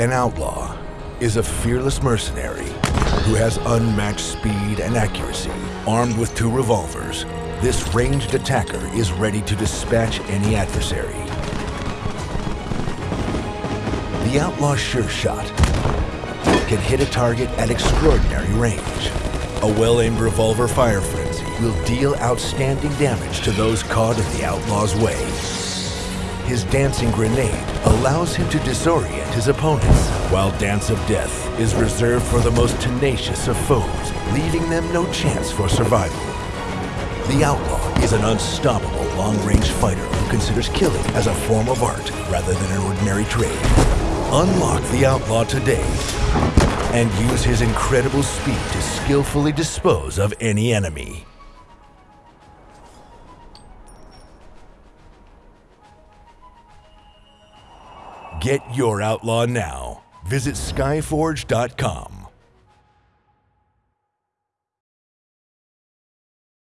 An outlaw is a fearless mercenary who has unmatched speed and accuracy. Armed with two revolvers, this ranged attacker is ready to dispatch any adversary. The outlaw sure shot can hit a target at extraordinary range. A well-aimed revolver fire frenzy will deal outstanding damage to those caught in the outlaw's way. His dancing grenade allows him to disorient his opponents, while Dance of Death is reserved for the most tenacious of foes, leaving them no chance for survival. The Outlaw is an unstoppable long-range fighter who considers killing as a form of art rather than an ordinary trade. Unlock the Outlaw today and use his incredible speed to skillfully dispose of any enemy. Get your Outlaw now. Visit Skyforge.com.